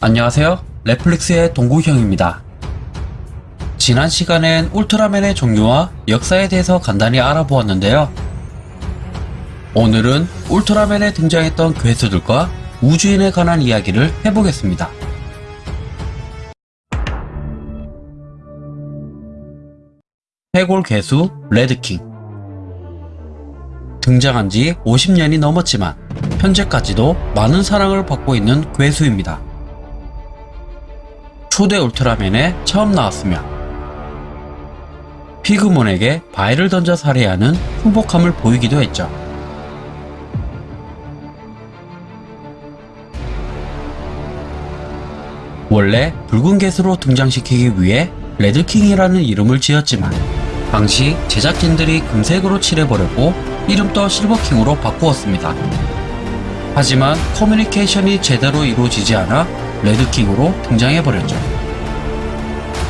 안녕하세요. 넷플릭스의 동구형입니다. 지난 시간엔 울트라맨의 종류와 역사에 대해서 간단히 알아보았는데요. 오늘은 울트라맨에 등장했던 괴수들과 우주인에 관한 이야기를 해보겠습니다. 해골 괴수 레드킹 등장한 지 50년이 넘었지만 현재까지도 많은 사랑을 받고 있는 괴수입니다. 초대 울트라맨에 처음 나왔으며 피그몬에게 바위를 던져 살해하는 흉복함을 보이기도 했죠. 원래 붉은 개수로 등장시키기 위해 레드킹이라는 이름을 지었지만 당시 제작진들이 금색으로 칠해버렸고 이름도 실버킹으로 바꾸었습니다. 하지만 커뮤니케이션이 제대로 이루어지지 않아 레드킹으로 등장해버렸죠.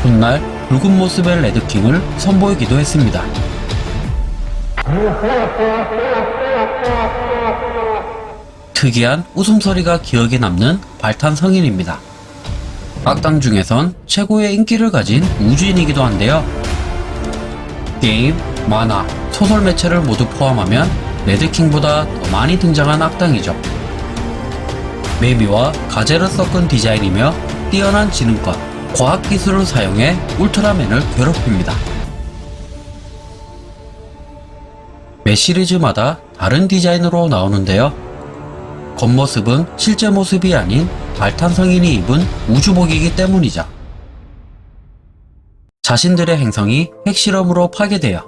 훗날 붉은 모습의 레드킹을 선보이기도 했습니다. 특이한 웃음소리가 기억에 남는 발탄 성인입니다. 악당 중에선 최고의 인기를 가진 우주인이기도 한데요. 게임, 만화, 소설 매체를 모두 포함하면 레드킹보다 더 많이 등장한 악당이죠. 매미와 가재를 섞은 디자인이며 뛰어난 지능과 과학기술을 사용해 울트라맨을 괴롭힙니다. 매 시리즈마다 다른 디자인으로 나오는데요. 겉모습은 실제 모습이 아닌 발탄 성인이 입은 우주복이기 때문이죠. 자신들의 행성이 핵실험으로 파괴되어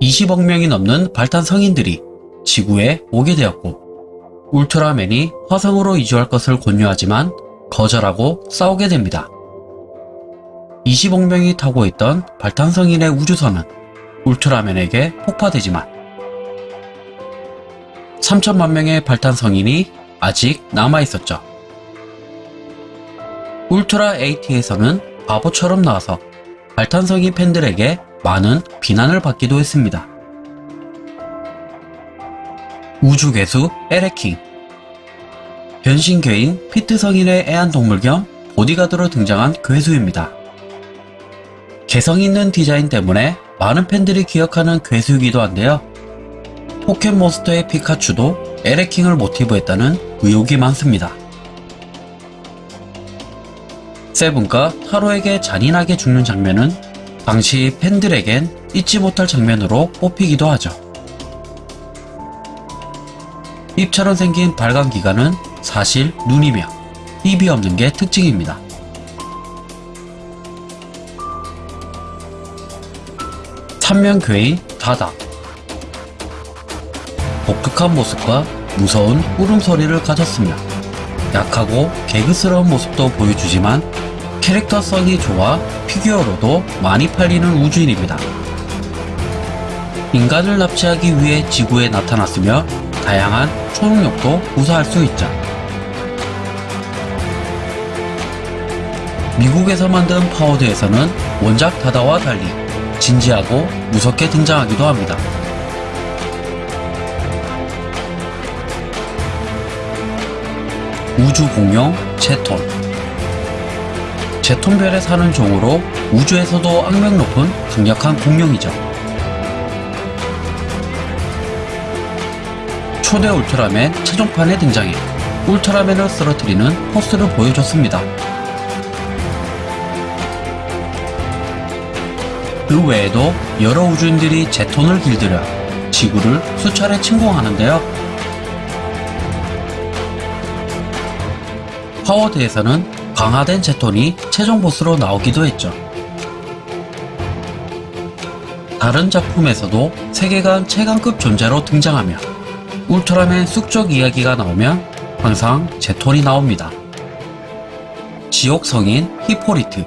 20억 명이 넘는 발탄 성인들이 지구에 오게 되었고 울트라맨이 화성으로 이주할 것을 권유하지만 거절하고 싸우게 됩니다. 20억 명이 타고 있던 발탄성인의 우주선은 울트라맨에게 폭파되지만 3천만 명의 발탄성인이 아직 남아있었죠. 울트라 80에서는 바보처럼 나와서 발탄성인 팬들에게 많은 비난을 받기도 했습니다. 우주괴수 에레킹 변신괴인 피트 성인의 애완동물 겸 보디가드로 등장한 괴수입니다. 개성 있는 디자인 때문에 많은 팬들이 기억하는 괴수이기도 한데요. 포켓몬스터의 피카츄도 에레킹을 모티브로 했다는 의혹이 많습니다. 세븐과 타로에게 잔인하게 죽는 장면은 당시 팬들에겐 잊지 못할 장면으로 뽑히기도 하죠. 입처럼 생긴 발광 기관은 사실 눈이며 입이 없는 게 특징입니다. 삼면괴인 다다 독특한 모습과 무서운 울음소리를 가졌으며 약하고 개그스러운 모습도 보여주지만 캐릭터성이 좋아 피규어로도 많이 팔리는 우주인입니다. 인간을 납치하기 위해 지구에 나타났으며 다양한 초능력도 구사할 수 있죠. 미국에서 만든 파워드에서는 원작 다다와 달리 진지하고 무섭게 등장하기도 합니다. 우주 공룡 제톤 제톤별에 사는 종으로 우주에서도 악명 높은 강력한 공룡이죠. 초대 울트라맨 최종판에 등장해 울트라맨을 쓰러뜨리는 포스를 보여줬습니다. 그 외에도 여러 우주인들이 제톤을 길들여 지구를 수차례 침공하는데요. 파워드에서는 강화된 제톤이 최종 보스로 나오기도 했죠. 다른 작품에서도 세계관 최강급 존재로 등장하며 울트라맨 쑥적 이야기가 나오면 항상 제톤이 나옵니다. 지옥 성인 히포리트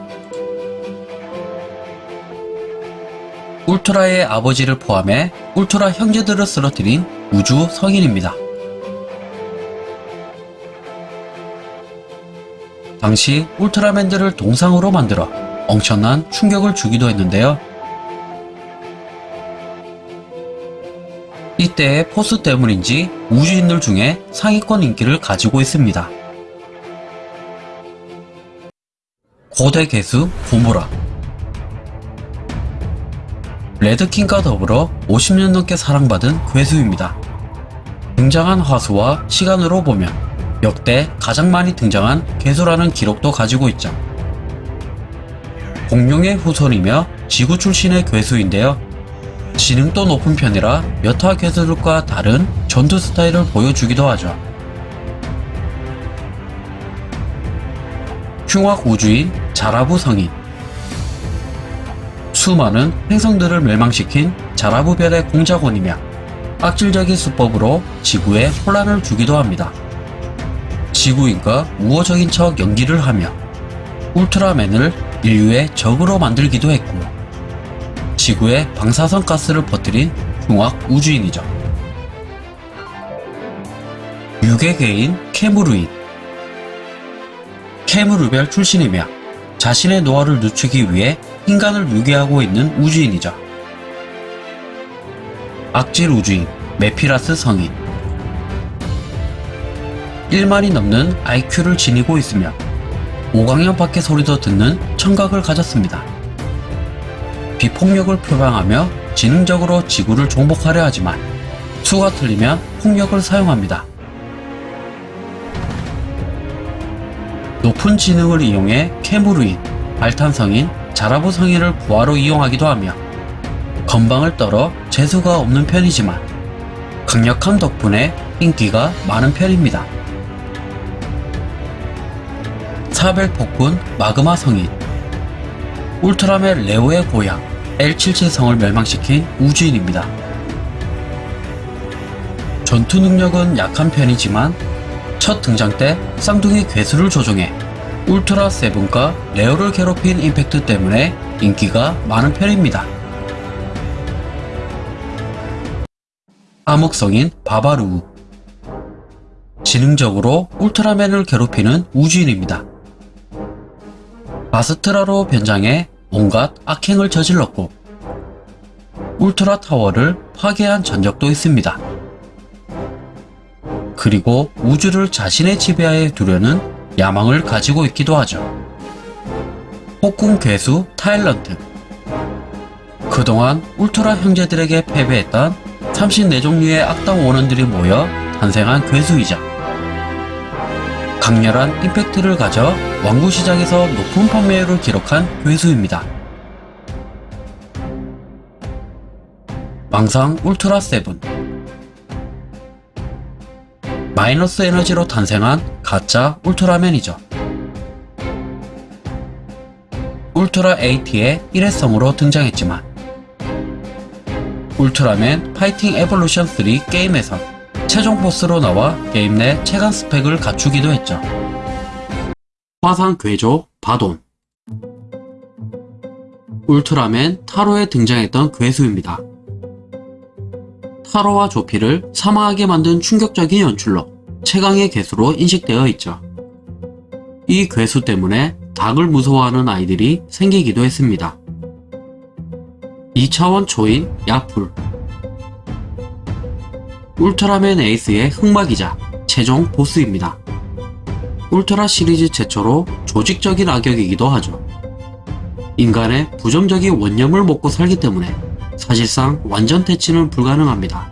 울트라의 아버지를 포함해 울트라 형제들을 쓰러뜨린 우주 성인입니다. 당시 울트라맨들을 동상으로 만들어 엄청난 충격을 주기도 했는데요. 이때의 포스 때문인지 우주인들 중에 상위권 인기를 가지고 있습니다. 고대 개수 고무라 레드킹과 더불어 50년 넘게 사랑받은 괴수입니다. 등장한 화수와 시간으로 보면 역대 가장 많이 등장한 괴수라는 기록도 가지고 있죠. 공룡의 후손이며 지구 출신의 괴수인데요. 지능도 높은 편이라 여타 괴수들과 다른 전투 스타일을 보여주기도 하죠. 흉악 우주인 자라부 성인 수많은 행성들을 멸망시킨 자라부별의 공작원이며 악질적인 수법으로 지구에 혼란을 주기도 합니다. 지구인과 우호적인 척 연기를 하며 울트라맨을 인류의 적으로 만들기도 했고 지구에 방사선 가스를 퍼뜨린 흉악 우주인이죠. 유괴계인 케무루인 케무르별 출신이며 자신의 노화를 늦추기 위해 인간을 유괴하고 있는 우주인이죠. 악질 우주인 메피라스 성인 1만이 넘는 IQ를 지니고 있으며 5강년 밖의 소리도 듣는 청각을 가졌습니다. 비폭력을 표방하며 지능적으로 지구를 정복하려 하지만 수가 틀리면 폭력을 사용합니다. 높은 지능을 이용해 케무르인, 발탄성인, 자라부 성인을 부하로 이용하기도 하며 건방을 떨어 재수가 없는 편이지만 강력한 덕분에 인기가 많은 편입니다. 사벨 폭군 마그마 성인 울트라맨 레오의 고향 L77 성을 멸망시킨 우주인입니다. 전투 능력은 약한 편이지만 첫 등장 때 쌍둥이 괴수를 조종해 울트라 세븐과 레오를 괴롭힌 임팩트 때문에 인기가 많은 편입니다. 암흑성인 바바루 지능적으로 울트라맨을 괴롭히는 우주인입니다. 아스트라로 변장해 온갖 악행을 저질렀고 울트라 타워를 파괴한 전적도 있습니다. 그리고 우주를 자신의 지배하에 두려는 야망을 가지고 있기도 하죠. 폭군 괴수 타일런트 그동안 울트라 형제들에게 패배했던 34종류의 악당 원원들이 모여 탄생한 괴수이자 강렬한 임팩트를 가져 왕구 시장에서 높은 판매율을 기록한 괴수입니다. 망상 울트라 세븐 마이너스 에너지로 탄생한 가짜 울트라맨이죠. 울트라 80의 일회성으로 등장했지만 울트라맨 파이팅 에볼루션 3 게임에선 최종 보스로 나와 게임 내 최강 스펙을 갖추기도 했죠. 화산 괴조 바돈 울트라맨 타로에 등장했던 괴수입니다. 타로와 조피를 사망하게 만든 충격적인 연출로 최강의 괴수로 인식되어 있죠. 이 괴수 때문에 닭을 무서워하는 아이들이 생기기도 했습니다. 2차원 초인 야풀 울트라맨 에이스의 흑막이자 최종 보스입니다. 울트라 시리즈 최초로 조직적인 악역이기도 하죠. 인간의 부정적인 원념을 먹고 살기 때문에 사실상 완전 퇴치는 불가능합니다.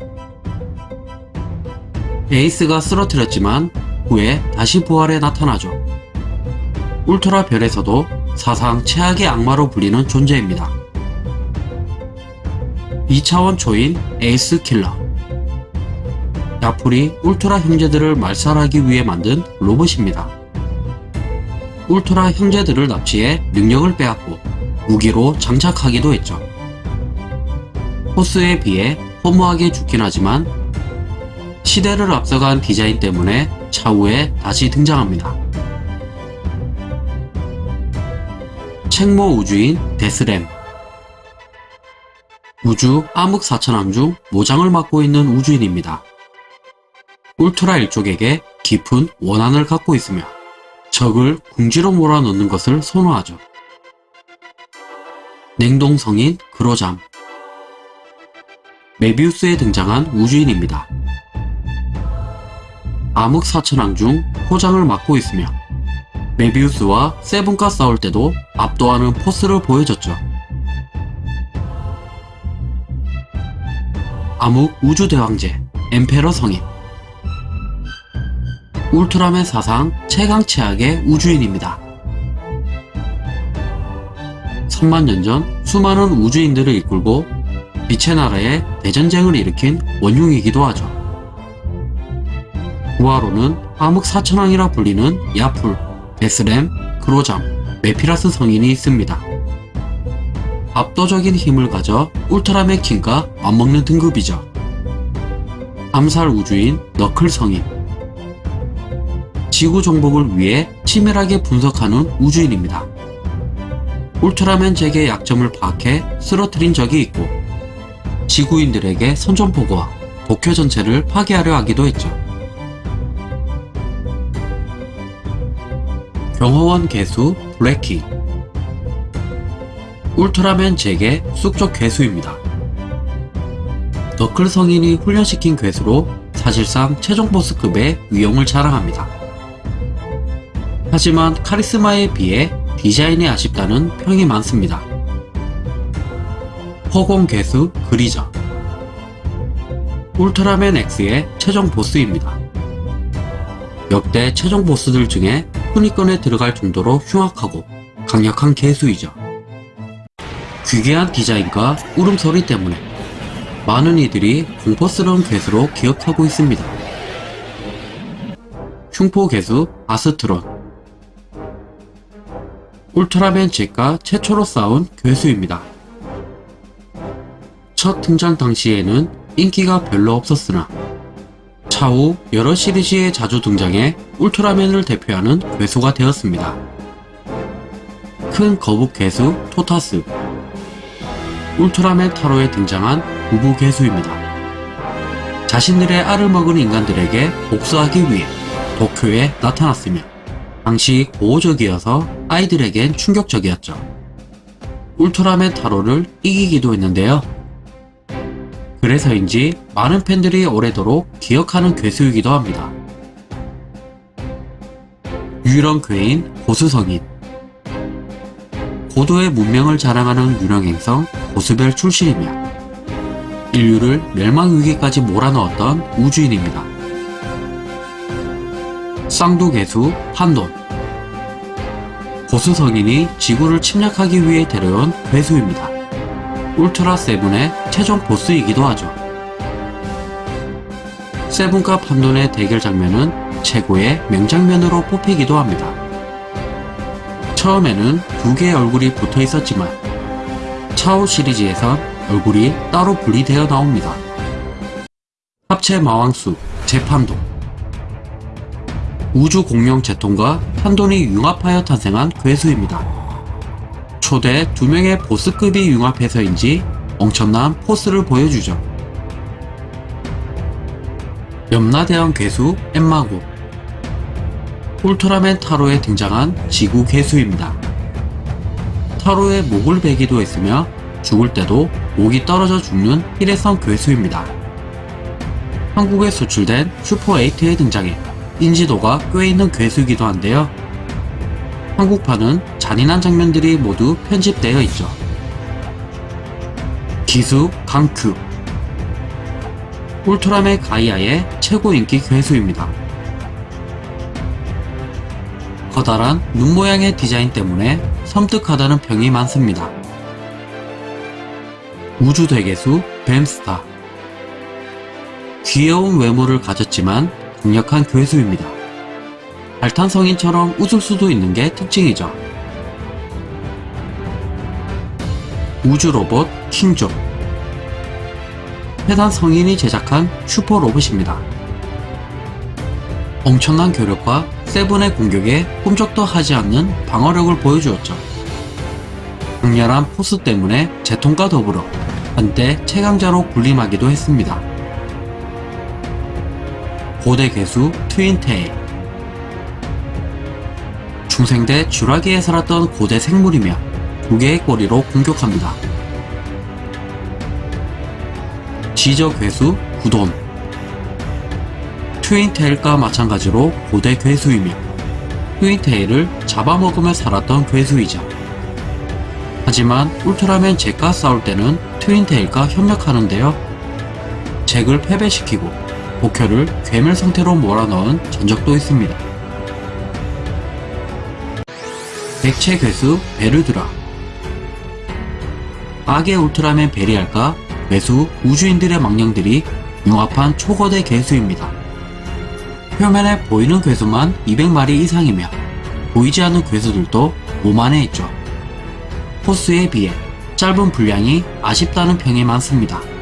에이스가 쓰러뜨렸지만 후에 다시 부활해 나타나죠. 울트라 별에서도 사상 최악의 악마로 불리는 존재입니다. 2차원 초인 에이스 킬러 야풀이 울트라 형제들을 말살하기 위해 만든 로봇입니다. 울트라 형제들을 납치해 능력을 빼앗고 무기로 장착하기도 했죠. 포스에 비해 허무하게 죽긴 하지만 시대를 앞서간 디자인 때문에 차후에 다시 등장합니다. 책모 우주인 데스램 우주 암흑 사천함 중 모장을 맡고 있는 우주인입니다. 울트라 일족에게 깊은 원한을 갖고 있으며 적을 궁지로 몰아넣는 것을 선호하죠. 냉동성인 그로잠 메비우스에 등장한 우주인입니다. 암흑 사천왕 중 포장을 맡고 있으며 메비우스와 세븐과 싸울 때도 압도하는 포스를 보여줬죠. 암흑 우주대왕제 엠페러 성인 울트라맨 사상 최강 최악의 우주인입니다. 천만년 전 수많은 우주인들을 이끌고 빛의 나라에 대전쟁을 일으킨 원흉이기도 하죠. 구하로는 암흑 사천왕이라 불리는 야풀, 베스렘, 그로잠, 메피라스 성인이 있습니다. 압도적인 힘을 가져 울트라맨 킹과 맞먹는 등급이죠. 암살 우주인 너클 성인 지구 정복을 위해 치밀하게 분석하는 우주인입니다. 울트라맨 잭의 약점을 파악해 쓰러뜨린 적이 있고 지구인들에게 선전포고와 도쿄 전체를 파괴하려 하기도 했죠. 경호원 개수 블랙키 울트라맨 잭의 쑥적 괴수입니다. 너클 성인이 훈련시킨 괴수로 사실상 최종 보스급의 위용을 자랑합니다. 하지만 카리스마에 비해 디자인이 아쉽다는 평이 많습니다. 허공 괴수 그리저 울트라맨 X의 최종 보스입니다. 역대 최종 보스들 중에 순위권에 들어갈 정도로 흉악하고 강력한 개수이죠. 귀괴한 디자인과 울음소리 때문에 많은 이들이 공포스러운 괴수로 기억하고 있습니다. 흉포 괴수 아스트론 울트라맨 잭과 최초로 싸운 괴수입니다. 첫 등장 당시에는 인기가 별로 없었으나 차후 여러 시리즈에 자주 등장해 울트라맨을 대표하는 괴수가 되었습니다. 큰 거북 괴수 토타스 울트라맨 타로에 등장한 부부 괴수입니다. 자신들의 알을 먹은 인간들에게 복수하기 위해 도쿄에 나타났으며 당시 고호적이어서 아이들에겐 충격적이었죠. 울트라맨 타로를 이기기도 했는데요. 그래서인지 많은 팬들이 오래도록 기억하는 괴수이기도 합니다. 유일한 괴인 고수성인 고도의 문명을 자랑하는 유령 행성 고수별 출신이며 인류를 멸망 위기까지 몰아넣었던 우주인입니다. 쌍두 개수 판돈 고수 성인이 지구를 침략하기 위해 데려온 괴수입니다. 울트라 세븐의 최종 보스이기도 하죠. 세븐과 판돈의 대결 장면은 최고의 명장면으로 뽑히기도 합니다. 처음에는 두 개의 얼굴이 붙어 있었지만 차오 시리즈에선 얼굴이 따로 분리되어 나옵니다. 합체 마왕수 재판도 우주 공룡 제통과 판돈이 융합하여 탄생한 괴수입니다. 초대 두 명의 보스급이 융합해서인지 엄청난 포스를 보여주죠. 염라대왕 괴수 엠마고 울트라맨 타로에 등장한 지구 괴수입니다. 타로에 목을 베기도 했으며 죽을 때도 목이 떨어져 죽는 일회성 괴수입니다. 한국에 수출된 슈퍼8에 등장해 인지도가 꽤 있는 괴수이기도 한데요. 한국판은 잔인한 장면들이 모두 편집되어 있죠. 기수 강큐 울트라맨 가이아의 최고 인기 괴수입니다. 커다란 눈 모양의 디자인 때문에 섬뜩하다는 평이 많습니다. 우주 대개수 뱀스타 귀여운 외모를 가졌지만 강력한 괴수입니다. 발탄성인처럼 웃을 수도 있는 게 특징이죠. 우주로봇 킹조 해당 성인이 제작한 슈퍼 로봇입니다. 엄청난 교력과 세븐의 공격에 꿈쩍도 하지 않는 방어력을 보여주었죠. 강렬한 포스 때문에 제통과 더불어 한때 최강자로 군림하기도 했습니다. 고대 괴수 트윈테일 중생대 쥐라기에 살았던 고대 생물이며 두 개의 꼬리로 공격합니다. 지저 괴수 구돈 트윈테일과 마찬가지로 고대 괴수이며 트윈테일을 잡아먹으며 살았던 괴수이죠. 하지만 울트라맨 잭과 싸울 때는 트윈테일과 협력하는데요. 잭을 패배시키고 복효를 괴물 상태로 몰아넣은 전적도 있습니다. 백체 괴수 베르드라 악의 울트라맨 베리알과 괴수 우주인들의 망령들이 융합한 초거대 괴수입니다. 표면에 보이는 괴수만 200마리 이상이며 보이지 않는 괴수들도 5만에 있죠. 포스에 비해 짧은 분량이 아쉽다는 평이 많습니다.